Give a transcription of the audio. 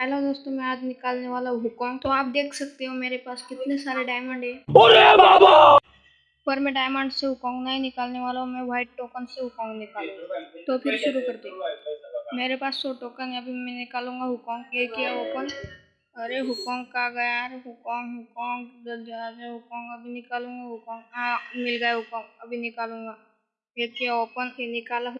Hello दोस्तों मैं आज निकालने वाला हुकॉन्ग तो आप देख सकते हो मेरे पास कितने सारे डायमंड है। पर मैं डायमंड से हुकॉन्ग नहीं निकालने वाला हूँ मैं व्हाइट टोकन से हुकॉन्ग निकालूँगा। तो फिर शुरू करते हैं। मेरे पास सौ टोकन है अभी मैं निकालूँगा हुकॉन्ग एक किया ओपन अरे हुकॉन्ग का गया यार? हुकॉन्ग हुकॉन्ग जल्दी आ जाए हुकॉन्ग अभी निकालूँगा हुकॉन्ग हाँ मिल गया हुकॉन्ग अभी निकालूँगा। ये किया ओपन ये निकाला